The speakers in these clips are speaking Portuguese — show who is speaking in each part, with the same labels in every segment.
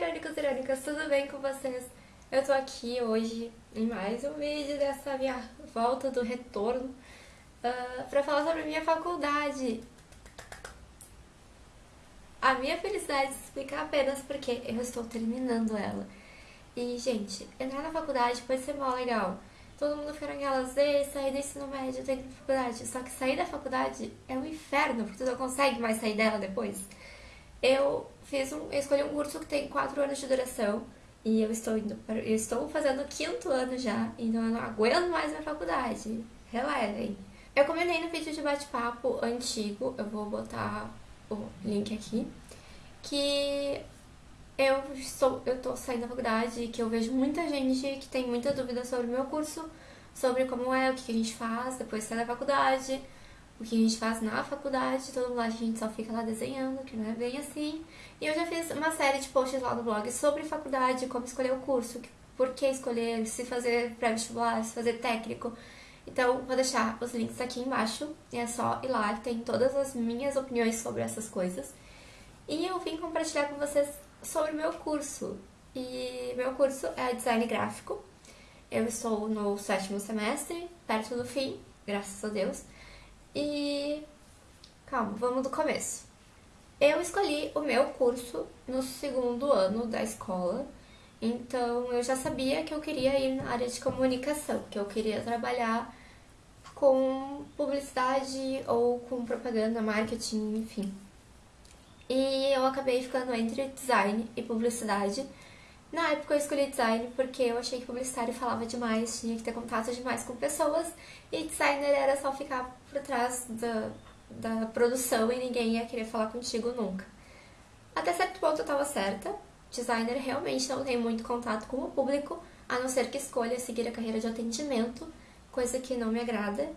Speaker 1: irônicos e irônicas, tudo bem com vocês? Eu tô aqui hoje em mais um vídeo dessa minha volta do retorno uh, pra falar sobre minha faculdade. A minha felicidade se explica apenas porque eu estou terminando ela. E, gente, entrar na faculdade pode ser mó legal. Todo mundo fica naquelas, ei, sair do ensino médio, tem faculdade. Só que sair da faculdade é um inferno, porque tu não consegue mais sair dela depois. Eu fiz um, eu escolhi um curso que tem 4 anos de duração e eu estou indo eu estou fazendo o quinto ano já, então eu não aguento mais minha faculdade. Relevem. Eu comentei no vídeo de bate-papo antigo, eu vou botar o link aqui, que eu estou, eu tô saindo da faculdade, que eu vejo muita gente que tem muita dúvida sobre o meu curso, sobre como é, o que a gente faz depois de sair da faculdade, o que a gente faz na faculdade, todo mundo acha que a gente só fica lá desenhando, que não é bem assim. E eu já fiz uma série de posts lá no blog sobre faculdade, como escolher o curso, por que escolher, se fazer pré-vestibular, se fazer técnico. Então, vou deixar os links aqui embaixo, e é só ir lá, tem todas as minhas opiniões sobre essas coisas. E eu vim compartilhar com vocês sobre o meu curso. E meu curso é design gráfico. Eu estou no sétimo semestre, perto do fim, graças a Deus. E calma, vamos do começo. Eu escolhi o meu curso no segundo ano da escola, então eu já sabia que eu queria ir na área de comunicação, que eu queria trabalhar com publicidade ou com propaganda, marketing, enfim. E eu acabei ficando entre design e publicidade. Na época eu escolhi design porque eu achei que publicitário falava demais, tinha que ter contato demais com pessoas, e designer era só ficar por trás da, da produção e ninguém ia querer falar contigo nunca. Até certo ponto eu estava certa, designer realmente não tem muito contato com o público, a não ser que escolha seguir a carreira de atendimento, coisa que não me agrada,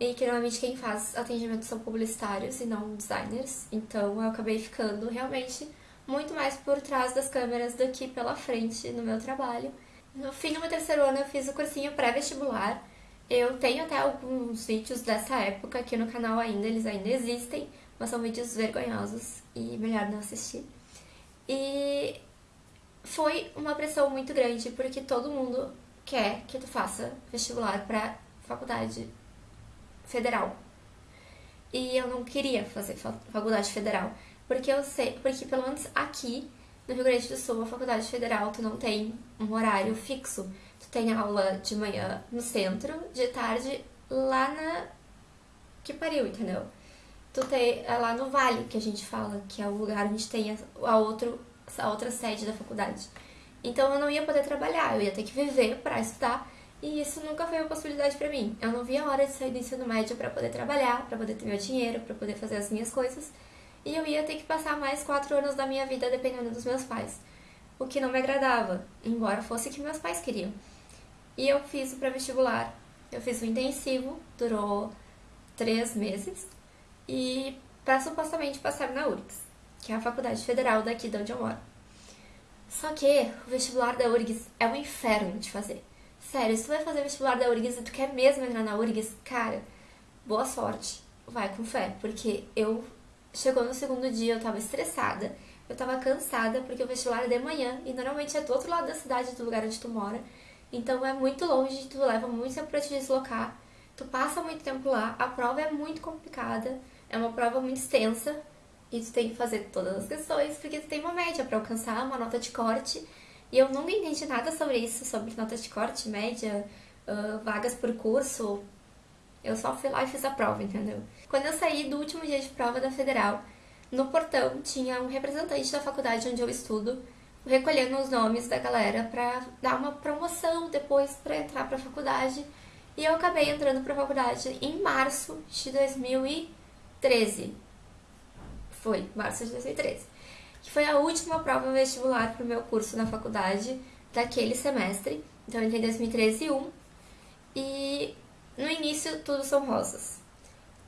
Speaker 1: e que normalmente quem faz atendimento são publicitários e não designers, então eu acabei ficando realmente muito mais por trás das câmeras do que pela frente no meu trabalho. No fim do meu terceiro ano eu fiz o cursinho pré-vestibular. Eu tenho até alguns vídeos dessa época aqui no canal ainda, eles ainda existem, mas são vídeos vergonhosos e melhor não assistir. E foi uma pressão muito grande, porque todo mundo quer que tu faça vestibular para faculdade federal. E eu não queria fazer faculdade federal. Porque eu sei, porque pelo menos aqui no Rio Grande do Sul, a faculdade federal, tu não tem um horário fixo. Tu tem aula de manhã no centro, de tarde lá na. Que pariu, entendeu? Tu tem é lá no Vale, que a gente fala, que é o lugar onde tem a, a, outro, a outra sede da faculdade. Então eu não ia poder trabalhar, eu ia ter que viver para estudar. E isso nunca foi uma possibilidade para mim. Eu não via a hora de sair do ensino médio para poder trabalhar, para poder ter meu dinheiro, para poder fazer as minhas coisas e eu ia ter que passar mais quatro anos da minha vida dependendo dos meus pais, o que não me agradava, embora fosse o que meus pais queriam. E eu fiz o pré-vestibular, eu fiz o intensivo, durou três meses, e para supostamente passar na URGS, que é a faculdade federal daqui de onde eu moro. Só que o vestibular da URGS é um inferno de fazer. Sério, se tu vai fazer vestibular da URGS e tu quer mesmo entrar na URGS, cara, boa sorte. Vai com fé, porque eu Chegou no segundo dia, eu tava estressada, eu tava cansada, porque o vestibular é de manhã, e normalmente é do outro lado da cidade, do lugar onde tu mora. Então é muito longe, tu leva muito tempo pra te deslocar, tu passa muito tempo lá, a prova é muito complicada, é uma prova muito extensa, e tu tem que fazer todas as questões, porque tu tem uma média para alcançar uma nota de corte, e eu nunca entendi nada sobre isso, sobre nota de corte, média, uh, vagas por curso, eu só fui lá e fiz a prova, entendeu? Quando eu saí do último dia de prova da federal, no portão tinha um representante da faculdade onde eu estudo recolhendo os nomes da galera para dar uma promoção depois para entrar para a faculdade. E eu acabei entrando para a faculdade em março de 2013. Foi, março de 2013. Que foi a última prova vestibular para o meu curso na faculdade daquele semestre. Então eu entrei em 2013 1. E no início, tudo são rosas.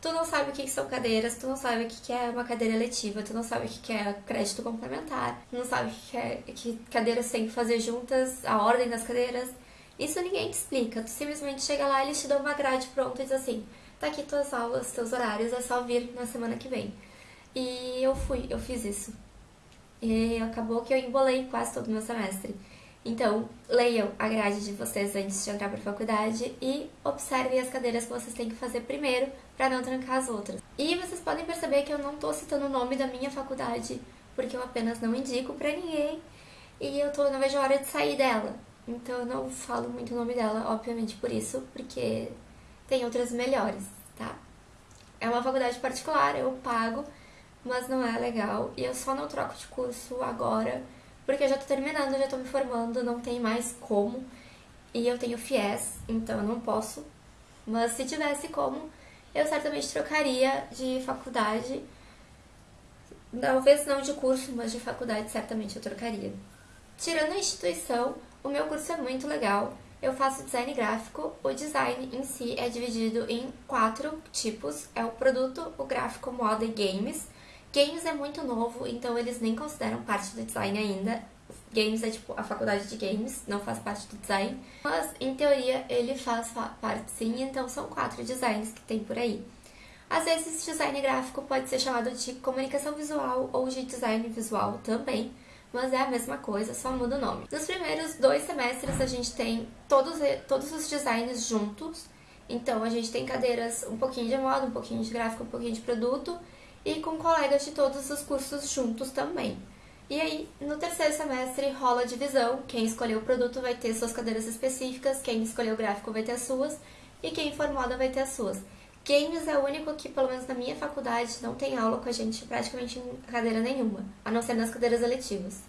Speaker 1: Tu não sabe o que são cadeiras, tu não sabe o que é uma cadeira letiva, tu não sabe o que é crédito complementar, tu não sabe o que, é, que cadeiras tem que fazer juntas, a ordem das cadeiras. Isso ninguém te explica, tu simplesmente chega lá, eles te dão uma grade pronta e diz assim, tá aqui tuas aulas, teus horários, é só vir na semana que vem. E eu fui, eu fiz isso. e acabou que eu embolei quase todo o meu semestre. Então, leiam a grade de vocês antes de entrar para a faculdade e observem as cadeiras que vocês têm que fazer primeiro para não trancar as outras. E vocês podem perceber que eu não estou citando o nome da minha faculdade, porque eu apenas não indico para ninguém e eu tô, não vejo a hora de sair dela. Então eu não falo muito o nome dela, obviamente por isso, porque tem outras melhores, tá? É uma faculdade particular, eu pago, mas não é legal e eu só não troco de curso agora porque eu já tô terminando, já tô me formando, não tem mais como. E eu tenho FIES, então eu não posso. Mas se tivesse como, eu certamente trocaria de faculdade. Talvez não de curso, mas de faculdade certamente eu trocaria. Tirando a instituição, o meu curso é muito legal. Eu faço design gráfico. O design em si é dividido em quatro tipos: é o produto, o gráfico, moda e games. Games é muito novo, então eles nem consideram parte do design ainda. Games é tipo a faculdade de games, não faz parte do design. Mas em teoria ele faz parte sim, então são quatro designs que tem por aí. Às vezes design gráfico pode ser chamado de comunicação visual ou de design visual também, mas é a mesma coisa, só muda o nome. Nos primeiros dois semestres a gente tem todos, todos os designs juntos, então a gente tem cadeiras um pouquinho de moda, um pouquinho de gráfico, um pouquinho de produto e com colegas de todos os cursos juntos também. E aí, no terceiro semestre, rola a divisão. Quem escolheu o produto vai ter suas cadeiras específicas, quem escolheu o gráfico vai ter as suas, e quem for moda vai ter as suas. Games é o único que, pelo menos na minha faculdade, não tem aula com a gente praticamente em cadeira nenhuma, a não ser nas cadeiras eletivas.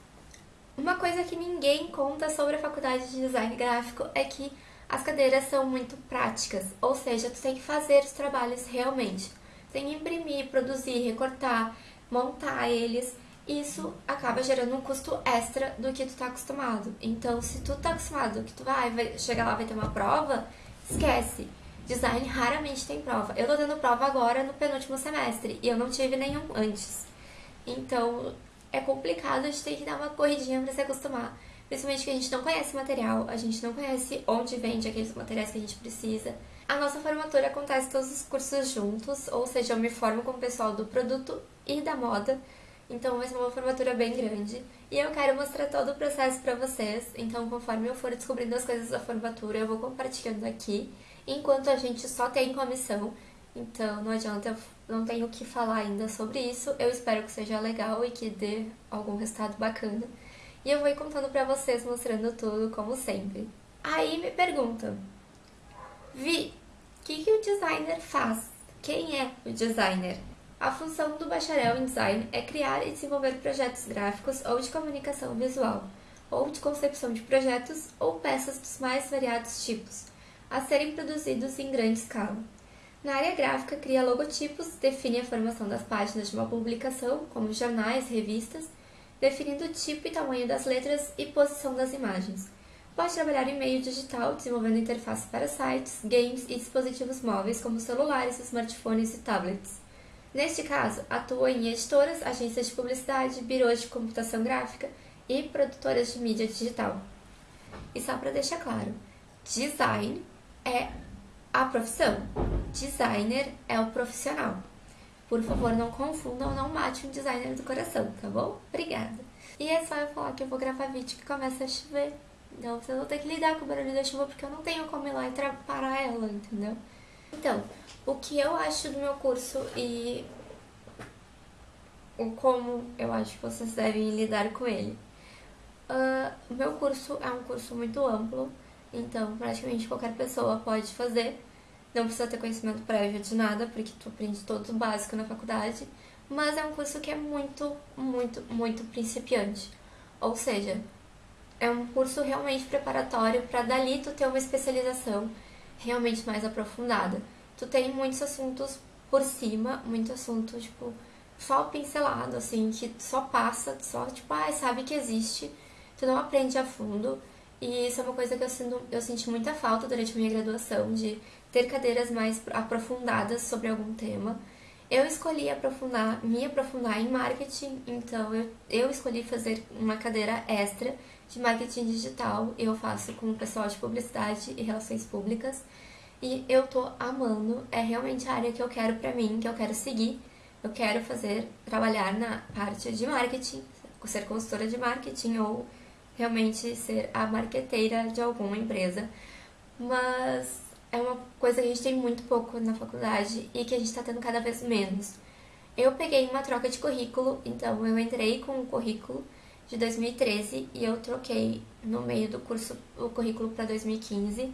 Speaker 1: Uma coisa que ninguém conta sobre a faculdade de design gráfico é que as cadeiras são muito práticas, ou seja, tu tem que fazer os trabalhos realmente que imprimir, produzir, recortar, montar eles. Isso acaba gerando um custo extra do que tu tá acostumado. Então, se tu tá acostumado que tu vai, vai chegar lá vai ter uma prova, esquece. Design raramente tem prova. Eu tô dando prova agora no penúltimo semestre e eu não tive nenhum antes. Então, é complicado, a gente tem que dar uma corridinha para se acostumar. Principalmente que a gente não conhece material, a gente não conhece onde vende aqueles materiais que a gente precisa. A nossa formatura acontece todos os cursos juntos, ou seja, eu me formo com o pessoal do produto e da moda, então vai ser uma formatura bem grande. E eu quero mostrar todo o processo para vocês, então conforme eu for descobrindo as coisas da formatura, eu vou compartilhando aqui, enquanto a gente só tem comissão, então não adianta, eu não tenho o que falar ainda sobre isso. Eu espero que seja legal e que dê algum resultado bacana. E eu vou contando pra vocês, mostrando tudo, como sempre. Aí me perguntam, Vi, o que, que o designer faz? Quem é o designer? A função do bacharel em design é criar e desenvolver projetos gráficos ou de comunicação visual, ou de concepção de projetos ou peças dos mais variados tipos, a serem produzidos em grande escala. Na área gráfica, cria logotipos, define a formação das páginas de uma publicação, como jornais, revistas, definindo o tipo e tamanho das letras e posição das imagens Pode trabalhar em meio digital, desenvolvendo interfaces para sites, games e dispositivos móveis como celulares, smartphones e tablets. Neste caso, atua em editoras, agências de publicidade, birôs de computação gráfica e produtoras de mídia digital. E só para deixar claro, design é a profissão, designer é o profissional. Por favor, não confundam, não mate um designer do coração, tá bom? Obrigada. E é só eu falar que eu vou gravar vídeo que começa a chover. Então vocês vão ter que lidar com o barulho da chuva porque eu não tenho como ir lá e parar ela, entendeu? Então, o que eu acho do meu curso e o como eu acho que vocês devem lidar com ele. Uh, meu curso é um curso muito amplo, então praticamente qualquer pessoa pode fazer. Não precisa ter conhecimento prévio de nada, porque tu aprende todo o básico na faculdade. Mas é um curso que é muito, muito, muito principiante. Ou seja, é um curso realmente preparatório para dali tu ter uma especialização realmente mais aprofundada. Tu tem muitos assuntos por cima, muito assunto, tipo, só pincelado, assim, que só passa, só, tipo, ah, sabe que existe, tu não aprende a fundo. E isso é uma coisa que eu, sinto, eu senti muita falta durante a minha graduação, de ter cadeiras mais aprofundadas sobre algum tema. Eu escolhi aprofundar, me aprofundar em marketing, então eu, eu escolhi fazer uma cadeira extra de marketing digital. Eu faço com o pessoal de publicidade e relações públicas. E eu tô amando, é realmente a área que eu quero pra mim, que eu quero seguir. Eu quero fazer, trabalhar na parte de marketing, ser consultora de marketing ou realmente ser a marqueteira de alguma empresa. Mas é uma coisa que a gente tem muito pouco na faculdade e que a gente está tendo cada vez menos. Eu peguei uma troca de currículo, então eu entrei com o currículo de 2013 e eu troquei no meio do curso o currículo para 2015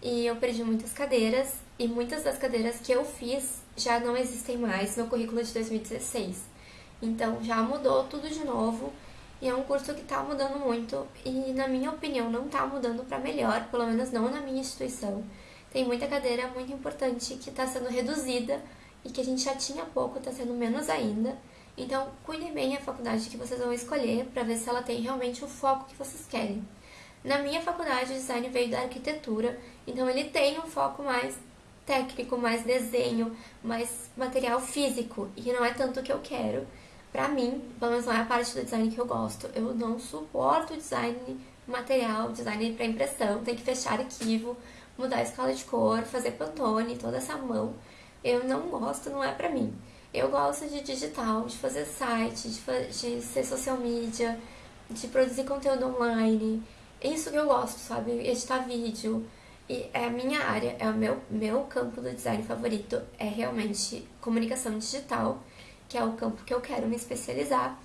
Speaker 1: e eu perdi muitas cadeiras e muitas das cadeiras que eu fiz já não existem mais no currículo de 2016. Então já mudou tudo de novo e é um curso que está mudando muito e, na minha opinião, não está mudando para melhor, pelo menos não na minha instituição. Tem muita cadeira muito importante que está sendo reduzida e que a gente já tinha pouco, está sendo menos ainda. Então, cuidem bem a faculdade que vocês vão escolher para ver se ela tem realmente o foco que vocês querem. Na minha faculdade, o design veio da arquitetura, então ele tem um foco mais técnico, mais desenho, mais material físico, e não é tanto o que eu quero. Pra mim, pelo menos não é a parte do design que eu gosto. Eu não suporto design material, design para impressão, tem que fechar arquivo, mudar a escala de cor, fazer pantone, toda essa mão. Eu não gosto, não é pra mim. Eu gosto de digital, de fazer site, de, de ser social media, de produzir conteúdo online. É isso que eu gosto, sabe? Editar vídeo. E é a minha área, é o meu, meu campo do design favorito, é realmente comunicação digital, que é o campo que eu quero me especializar.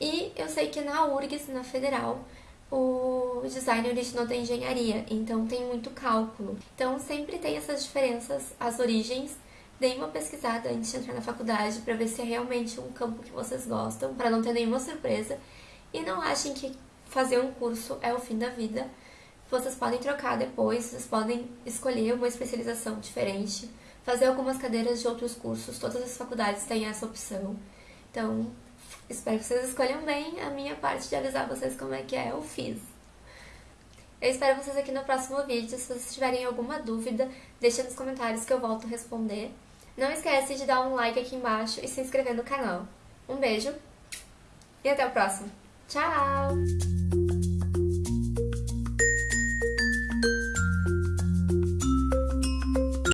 Speaker 1: E eu sei que na URGS, na Federal, o design originou da engenharia, então tem muito cálculo. Então sempre tem essas diferenças, as origens. Deem uma pesquisada antes de entrar na faculdade para ver se é realmente um campo que vocês gostam, para não ter nenhuma surpresa. E não achem que fazer um curso é o fim da vida. Vocês podem trocar depois, vocês podem escolher uma especialização diferente, fazer algumas cadeiras de outros cursos, todas as faculdades têm essa opção. Então, espero que vocês escolham bem. A minha parte de avisar vocês como é que é, eu fiz. Eu espero vocês aqui no próximo vídeo. Se vocês tiverem alguma dúvida, deixa nos comentários que eu volto a responder. Não esquece de dar um like aqui embaixo e se inscrever no canal. Um beijo e até o próximo. Tchau!